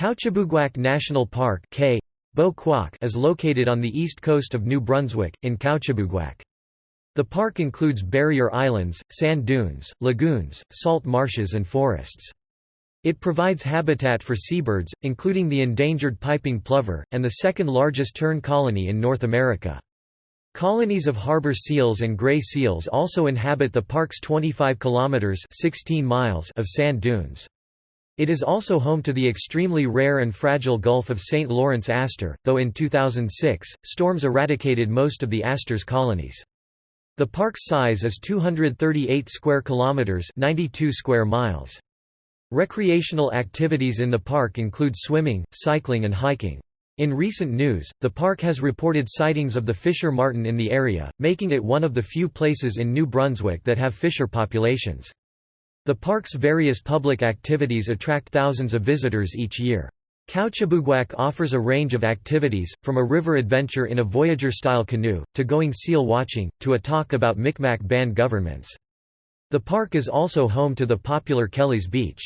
Kouchibouguac National Park K. is located on the east coast of New Brunswick, in Kouchibouguac. The park includes barrier islands, sand dunes, lagoons, salt marshes and forests. It provides habitat for seabirds, including the endangered piping plover, and the second largest tern colony in North America. Colonies of harbor seals and gray seals also inhabit the park's 25 kilometers 16 miles of sand dunes. It is also home to the extremely rare and fragile Gulf of St. Lawrence aster, though in 2006, storms eradicated most of the aster's colonies. The park's size is 238 square kilometers, 92 square miles. Recreational activities in the park include swimming, cycling and hiking. In recent news, the park has reported sightings of the fisher marten in the area, making it one of the few places in New Brunswick that have fisher populations. The park's various public activities attract thousands of visitors each year. Kouchibouguac offers a range of activities, from a river adventure in a Voyager-style canoe, to going seal watching, to a talk about Micmac band governments. The park is also home to the popular Kelly's Beach.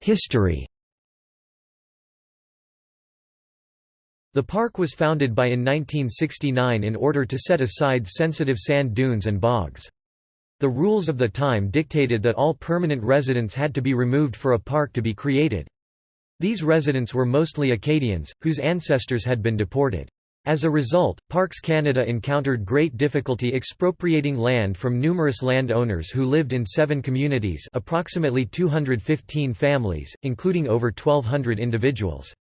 History The park was founded by in 1969 in order to set aside sensitive sand dunes and bogs. The rules of the time dictated that all permanent residents had to be removed for a park to be created. These residents were mostly Acadians, whose ancestors had been deported. As a result, Parks Canada encountered great difficulty expropriating land from numerous landowners who lived in seven communities approximately 215 families, including over 1,200 individuals.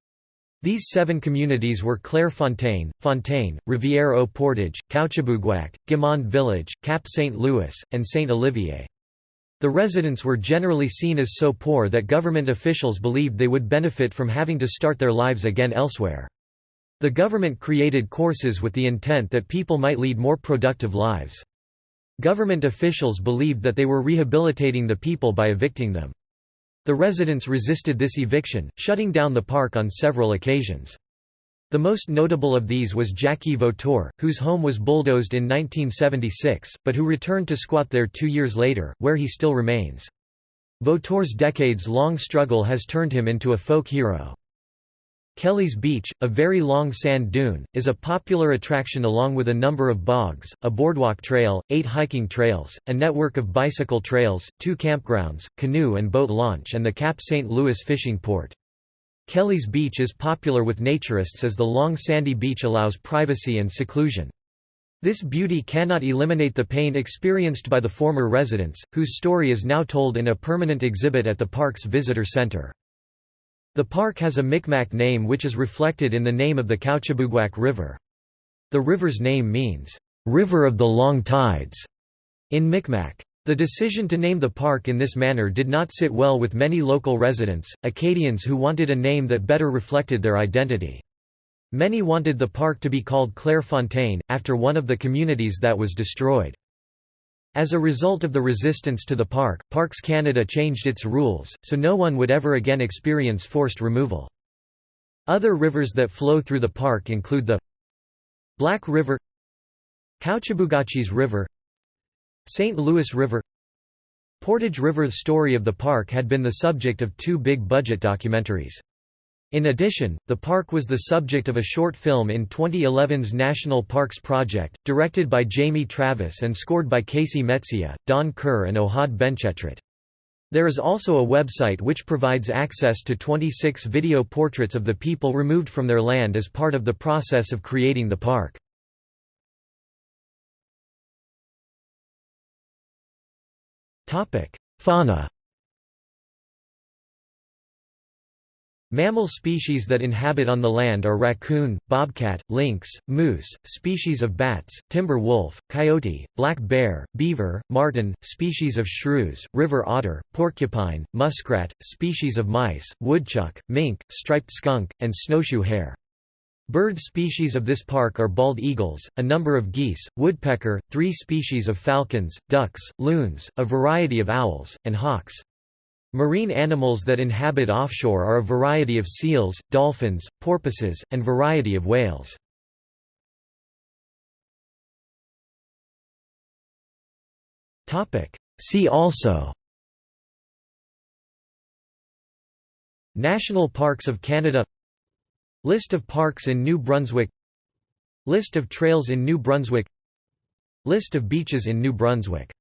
These seven communities were Clairefontaine, Fontaine, Rivière-au-Portage, Kouchibouguac, Guimond Village, Cap St. Louis, and St. Olivier. The residents were generally seen as so poor that government officials believed they would benefit from having to start their lives again elsewhere. The government created courses with the intent that people might lead more productive lives. Government officials believed that they were rehabilitating the people by evicting them. The residents resisted this eviction, shutting down the park on several occasions. The most notable of these was Jackie Vautour, whose home was bulldozed in 1976, but who returned to squat there two years later, where he still remains. Vautour's decades-long struggle has turned him into a folk hero. Kelly's Beach, a very long sand dune, is a popular attraction along with a number of bogs, a boardwalk trail, eight hiking trails, a network of bicycle trails, two campgrounds, canoe and boat launch and the Cap St. Louis fishing port. Kelly's Beach is popular with naturists as the long sandy beach allows privacy and seclusion. This beauty cannot eliminate the pain experienced by the former residents, whose story is now told in a permanent exhibit at the park's visitor center. The park has a Micmac name which is reflected in the name of the Kouchibouguac River. The river's name means, "...river of the long tides", in Micmac. The decision to name the park in this manner did not sit well with many local residents, Acadians who wanted a name that better reflected their identity. Many wanted the park to be called Clairefontaine, after one of the communities that was destroyed. As a result of the resistance to the park, Parks Canada changed its rules, so no one would ever again experience forced removal. Other rivers that flow through the park include the Black River Kouchibouguacis River St. Louis River Portage River The story of the park had been the subject of two big-budget documentaries. In addition, the park was the subject of a short film in 2011's National Parks Project, directed by Jamie Travis and scored by Casey Mecija, Don Kerr and Ohad Benchetrit. There is also a website which provides access to 26 video portraits of the people removed from their land as part of the process of creating the park. Fauna Mammal species that inhabit on the land are raccoon, bobcat, lynx, moose, species of bats, timber wolf, coyote, black bear, beaver, marten, species of shrews, river otter, porcupine, muskrat, species of mice, woodchuck, mink, striped skunk, and snowshoe hare. Bird species of this park are bald eagles, a number of geese, woodpecker, three species of falcons, ducks, loons, a variety of owls, and hawks. Marine animals that inhabit offshore are a variety of seals, dolphins, porpoises, and variety of whales. See also National Parks of Canada List of parks in New Brunswick List of trails in New Brunswick List of beaches in New Brunswick